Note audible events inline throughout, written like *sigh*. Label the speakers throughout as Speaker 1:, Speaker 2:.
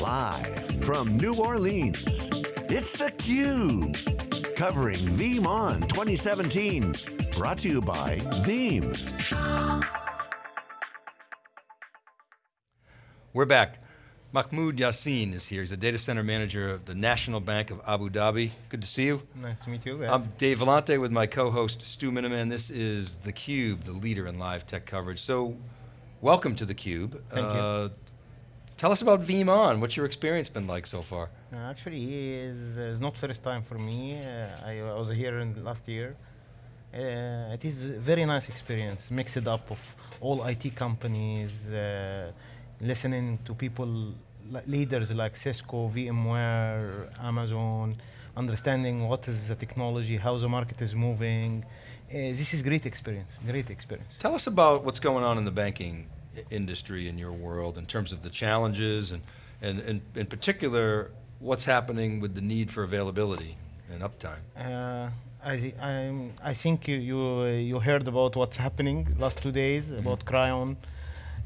Speaker 1: Live from New Orleans, it's theCUBE. Covering VeeamON 2017. Brought to you by Veeam.
Speaker 2: We're back. Mahmoud Yassin is here. He's a data center manager of the National Bank of Abu Dhabi. Good to see you.
Speaker 3: Nice to meet you.
Speaker 2: I'm Dave Vellante with my co-host Stu Miniman. This is theCUBE, the leader in live tech coverage. So, welcome to theCUBE.
Speaker 3: Thank uh, you.
Speaker 2: Tell us about VeeamON. What's your experience been like so far?
Speaker 3: Uh, actually, it's, it's not first time for me. Uh, I, I, was here in last year. Uh, it is a very nice experience, mixed up of all IT companies, uh, listening to people, leaders like Cisco, VMware, Amazon, understanding what is the technology, how the market is moving. Uh, this is great experience, great experience.
Speaker 2: Tell us about what's going on in the banking industry in your world in terms of the challenges and, and, and in particular, what's happening with the need for availability and uptime?
Speaker 3: Uh, I, I, I think you, you, you heard about what's happening last two days mm -hmm. about Cryon.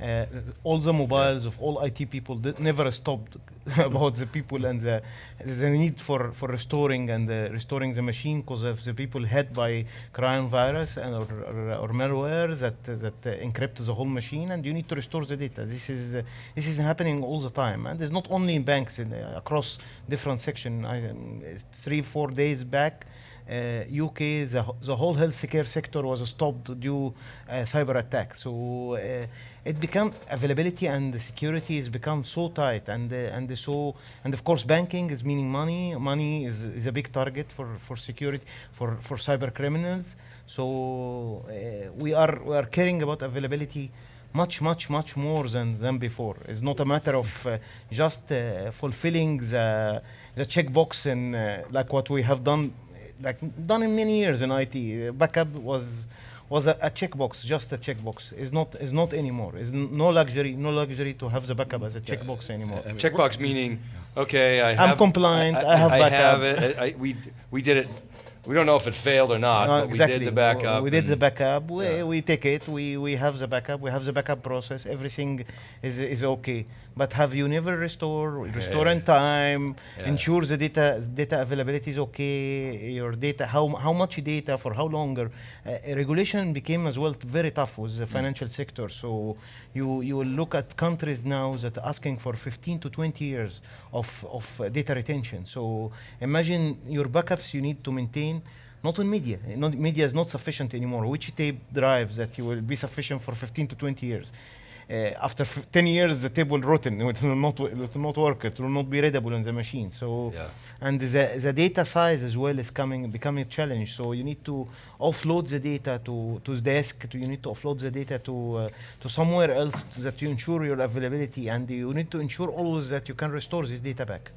Speaker 3: Uh, all the mobiles of all IT people never stopped *laughs* about the people and the, the need for, for restoring and uh, restoring the machine because of the people hit by crime virus and or, or, or malware that that uh, encrypt the whole machine and you need to restore the data. This is this is happening all the time and it's not only in banks in, uh, across different sections. Um, three four days back. Uh, UK, the, the whole healthcare sector was stopped due uh, cyber attack. So uh, it become availability and the security has become so tight and uh, and so and of course banking is meaning money. Money is, is a big target for for security for for cyber criminals. So we are we are caring about availability much, much, much more than, than before. It's not a matter of uh, just uh, fulfilling the, the checkbox and uh, like what we have done like done in many years in IT. Backup was was a, a checkbox, just a checkbox. It's not is not anymore. It's no luxury, no luxury to have the backup as a checkbox anymore.
Speaker 2: I mean, checkbox meaning, okay, I
Speaker 3: I'm compliant. I, I, I have backup.
Speaker 2: I have it. I, we we did it we don't know if it failed or not, no, but
Speaker 3: exactly.
Speaker 2: we did the backup.
Speaker 3: We did the backup. We, yeah. we take it. We, we have the backup. We have the backup process. Everything is, is okay. But have you never restore, restore in time, yeah. ensure the data data availability is okay, your data, how, how much data, for how longer. Uh, regulation became as well very tough with the mm. financial mm. sector. So you, you will look at countries now that are asking for 15 to 20 years of, of uh, data retention. So imagine your backups you need to maintain not in media. Not, media is not sufficient anymore. Which tape drives that you will be sufficient for 15 to 20 years? Uh, after 10 years, the tape will rotten. It will not, it will not work. It will not be readable in the machine. So, yeah. and the, the data size as well is coming, becoming a challenge. So you need to offload the data to, to the desk. To, you need to offload the data to, uh, to somewhere else that you ensure your availability. And you need to ensure always that you can restore this data back.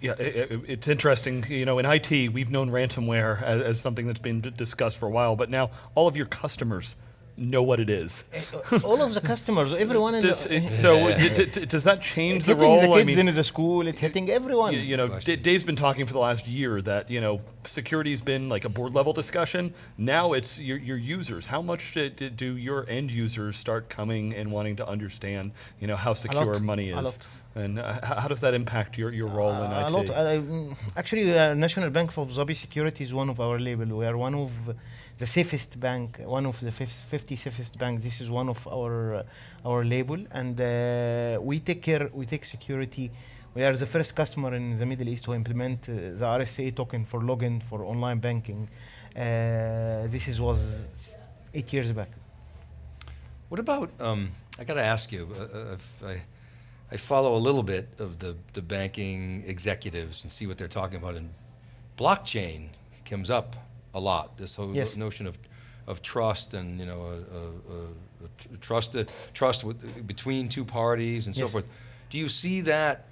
Speaker 4: Yeah, it, it's interesting. You know, in IT, we've known ransomware as, as, something that's been discussed for a while, but now all of your customers know what it is.
Speaker 3: Eh, uh, all of the customers, *laughs* everyone in
Speaker 4: does,
Speaker 3: the,
Speaker 4: So does that change
Speaker 3: the
Speaker 4: role?
Speaker 3: Hitting the kids I mean, in the school, it's hitting everyone.
Speaker 4: You, you know, Dave's been talking for the last year that, you know, security's been like a board level discussion. Now it's your, your users. How much do, do your end users start coming and wanting to understand, you know, how secure money is? And uh, how does that impact your, your role uh, in IT?
Speaker 3: A lot. Uh, actually, uh, National Bank of Abu Dhabi Security is one of our label. We are one of the safest bank, one of the 50 safest banks. This is one of our uh, our label, and uh, we take care. We take security. We are the first customer in the Middle East to implement the RSA token for login for online banking. this is was eight years back.
Speaker 2: What about? Um, I got to ask you. I, I follow a little bit of the, the banking executives and see what they're talking about, and blockchain comes up a lot. This whole yes. notion of of trust and you know a, a, a, a trust trust with, between two parties and yes. so forth. Do you see that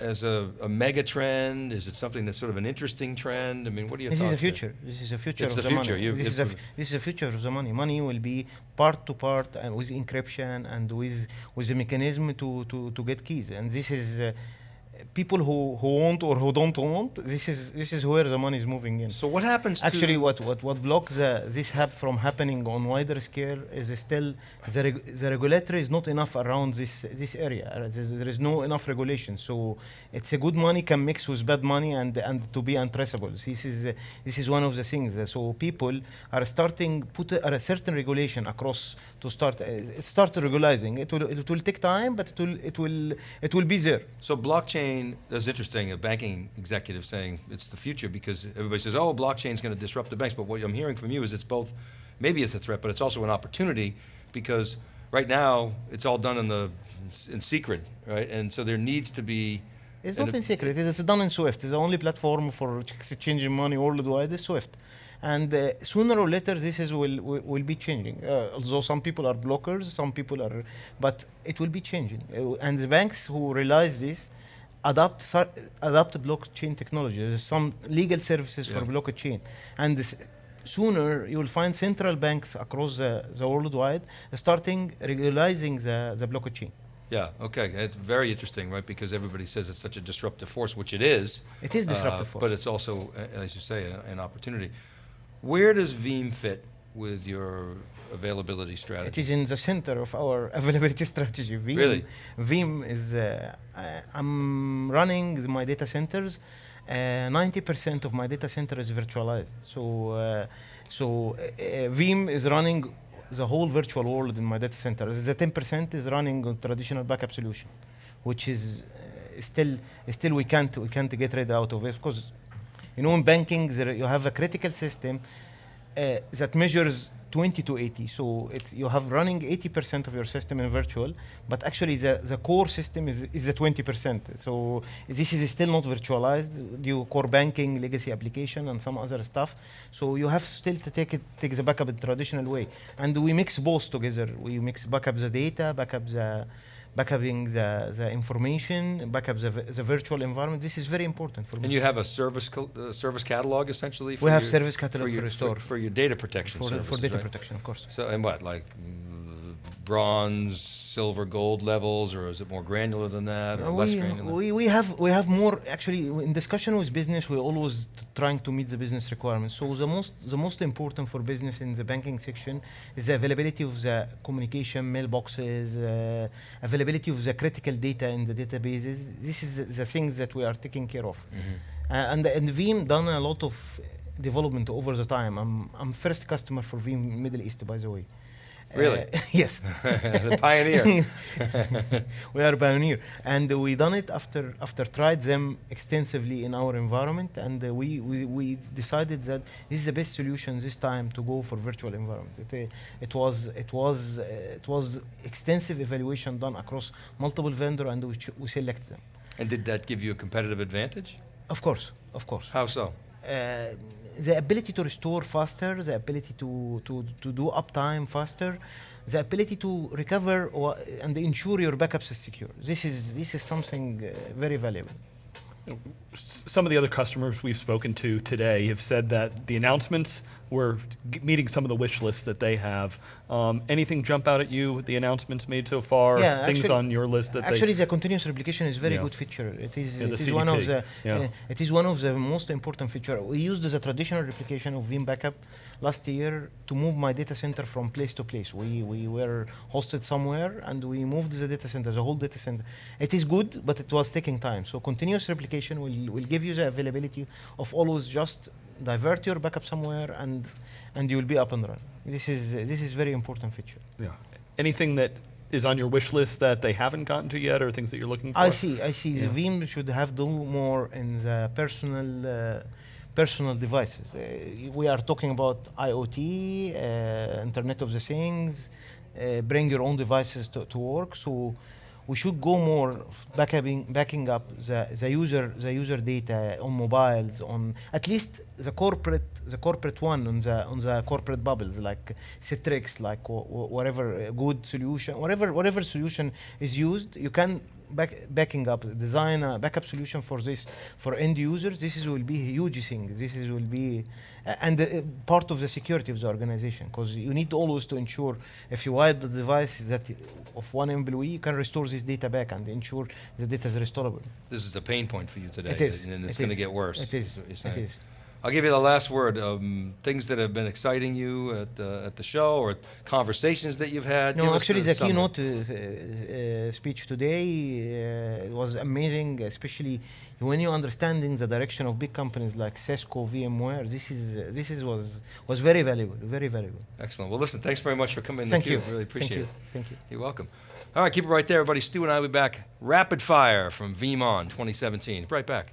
Speaker 2: as a, a, mega trend? Is it something that's sort of an interesting trend? I mean, what do you? Think?
Speaker 3: This is the future. This is the future
Speaker 2: it's
Speaker 3: of
Speaker 2: the,
Speaker 3: the
Speaker 2: future.
Speaker 3: money.
Speaker 2: You,
Speaker 3: this is, this is the future of the money. Money will be part to part and with encryption and with with a mechanism to to to get keys. And this is. Uh, people who, who want or who don't want, this is this is where the money is moving in.
Speaker 2: So what happens
Speaker 3: Actually,
Speaker 2: to
Speaker 3: what what what blocks the, this hub from happening on wider scale is still the reg- the regulator is not enough around this this area. Uh, there is no enough regulation, so it's a good money can mix with bad money and and to be untraceable. This is uh, this is one of the things. Uh, so people are starting put a, a certain regulation across to start uh, start regularizing. It will it will take time, but it will it will it will be there.
Speaker 2: So blockchain, that's interesting, a banking executive saying it's the future because everybody says, oh, blockchain's going to disrupt the banks. But what I'm hearing from you is it's both, maybe it's a threat, but it's also an opportunity because right now it's all done in the, in secret, right? And so there needs to be.
Speaker 3: It's not in secret. It is done in Swift. It's the only platform for exchanging money worldwide is Swift. And uh, sooner or later, this is will, will, will be changing. Uh, although some people are blockers, some people are, but it will be changing. Uh, and the banks who realize this adopt adopt blockchain technology. There's some legal services for blockchain, and this, sooner you will find central banks across the, the worldwide starting regularizing the, the blockchain.
Speaker 2: Yeah, okay, it's very interesting, right? Because everybody says it's such a disruptive force, which it is.
Speaker 3: It is disruptive
Speaker 2: uh,
Speaker 3: force.
Speaker 2: But it's also, uh, as you say, a- an opportunity. Where does Veeam fit with your availability strategy?
Speaker 3: is in the center of our *laughs* availability strategy. Veeam,
Speaker 2: Really?
Speaker 3: Veeam is, uh, I'm running my data centers. Uh, 90% of my data center is virtualized. So, uh, so uh, uh, Veeam is running the whole virtual world in my data center. The 10% is running on traditional backup solution, which is uh, still, still we can't, we can't get rid out of it because, you know, in banking there you have a critical system uh, that measures 20 to 80. So it's, you have running 80% of your system in virtual, but actually the, the core system is, is the 20%. So this is still not virtualized due core banking, legacy application, and some other stuff. So you have still to take it, take the backup in traditional way. And we mix both together. We mix backup the data, backup the backupping the, the information, backup the, the virtual environment. This is very important for me.
Speaker 2: And you have a service, uh, service catalog essentially? for
Speaker 3: We have
Speaker 2: your-
Speaker 3: service catalog
Speaker 2: your-
Speaker 3: for restore.
Speaker 2: For your data protection
Speaker 3: for, for data
Speaker 2: right?
Speaker 3: protection, of course.
Speaker 2: So, and what, like mm, bronze, silver, gold levels, or is it more granular than that, or less
Speaker 3: we,
Speaker 2: granular?
Speaker 3: we, we have we have more actually in discussion with business we're always trying to meet the business requirements. So the most the most important for business in the banking section is the availability of the communication mailboxes uh, availability of the critical data in the databases. This is the, the things that we are taking care of.
Speaker 2: Mhm.
Speaker 3: uh, and and Veeam done a lot of development over the time. I'm i'm first customer for Veeam Middle East by the way
Speaker 2: Really?
Speaker 3: Uh, *laughs* yes *laughs*
Speaker 2: The pioneer. *laughs*
Speaker 3: we are a pioneer, and uh, we done it after after tried them extensively in our environment, and uh, we, we we decided that this is the best solution this time to go for virtual environment. It, uh, it was it was uh, it was extensive evaluation done across multiple vendor, and we, ch- we select them.
Speaker 2: And did that give you a competitive advantage?
Speaker 3: Of course, of course.
Speaker 2: How so?
Speaker 3: The ability to restore faster, the ability to, to, to do uptime faster, the ability to recover or, and ensure your backups is secure. This is this is something uh, very valuable.
Speaker 4: Some of the other customers we've spoken to today have said that the announcements were meeting some of the wish lists that they have. Um, anything jump out at you with the announcements made so far?
Speaker 3: Yeah,
Speaker 4: things
Speaker 3: actually-
Speaker 4: on your list that
Speaker 3: Actually, the continuous replication is a very
Speaker 4: Yeah.
Speaker 3: good feature. It is
Speaker 4: Yeah,
Speaker 3: it is one of the
Speaker 4: yeah.
Speaker 3: uh, it is one of the most important feature. We used the traditional replication of Veeam Backup last year to move my data center from place to place. We we were hosted somewhere and we moved the data center, the whole data center. It is good, but it was taking time. So continuous replication will will give you the availability of always just divert your backup somewhere and and you will be up and running. This is this is very important feature.
Speaker 4: yeah. Anything that is on your wish list that they haven't gotten to yet, or things that you're looking for?
Speaker 3: I see. I see.
Speaker 4: Yeah.
Speaker 3: The Veeam should have do more in the personal uh, personal devices. Uh, we are talking about IoT, uh, Internet of the Things. Uh, bring your own devices to, to work. So we should go more backupping, backing up the, the user the user data on mobiles on at least the corporate the corporate one on the on the corporate bubbles like Citrix like wh- wh- whatever uh, good solution whatever whatever solution is used you can back, backing up, design a backup solution for this for end users. This is will be a huge thing. This is will be uh, and uh, part of the security of the organization because you need always to ensure if you wipe the device that of one employee, you can restore this data back and ensure the data is restorable.
Speaker 2: This is a pain point for you today,
Speaker 3: It is.
Speaker 2: and it's
Speaker 3: it
Speaker 2: going to get worse.
Speaker 3: It is.
Speaker 2: is what you're
Speaker 3: It is.
Speaker 2: I'll give you the last word. Um, things that have been exciting you at uh, at the show, or conversations that you've had.
Speaker 3: No, actually,
Speaker 2: the
Speaker 3: the
Speaker 2: summary.
Speaker 3: keynote uh, uh, speech today uh, was amazing, especially when you're understanding the direction of big companies like Cisco, VMware. This is uh, this is was was very valuable, very valuable.
Speaker 2: Excellent. Well, listen, thanks very much for coming.
Speaker 3: Thank you.
Speaker 2: Really
Speaker 3: Thank
Speaker 2: appreciate
Speaker 3: you.
Speaker 2: it.
Speaker 3: Thank you.
Speaker 2: You're welcome. All right, keep it right there, everybody. Stu and I will be back. Rapid fire from VeeamON 2017. Right back.